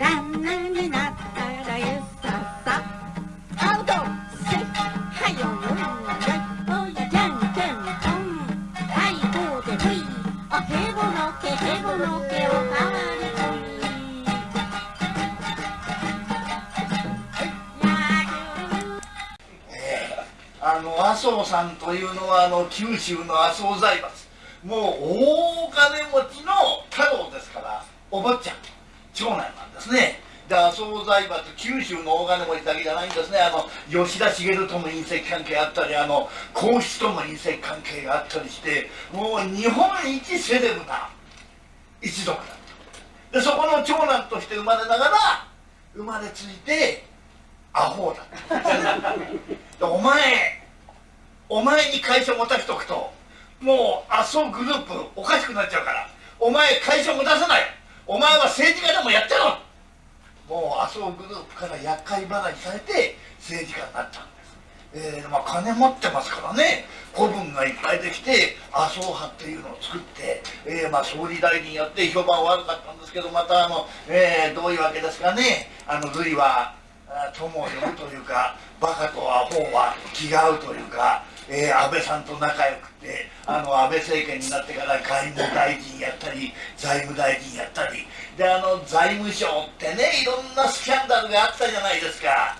旦那になったらえささ。アウト。せいはよよんでおいじゃんけんぽんはいこうでほいおへぼのけへぼのけおかわり。こみあの麻生さんというのはあの九州の麻生財閥。もう大金持ちの太郎ですからお坊ちゃん長男なんですね。で麻生財閥九州の大金持ちだけじゃないんですね。あの吉田茂とも隕石関係あったりあの皇室とも隕石関係があったりしてもう日本一セレブな一族だった。でそこの長男として生まれながら生まれついてアホだった お前お前に会社持たしとくともう麻生グループおかしくなっちゃうからお前会社持たせない。お前は政治家でもやってろもう麻生グループから厄介払いされて政治家になったんです。えーまあ、金持ってますからね。子分がいっぱいできて麻生派っていうのを作って、えーまあ、総理大臣やって評判悪かったんですけどまたあの、えーどういうわけですかね。あの類は友を呼ぶというかバカとアホは気が合うというか、えー安倍さんと仲良くてあの安倍政権になってから外務大臣やったり財務大臣やったり。であの財務省ってねいろんなスキャンダルがあったじゃないですか。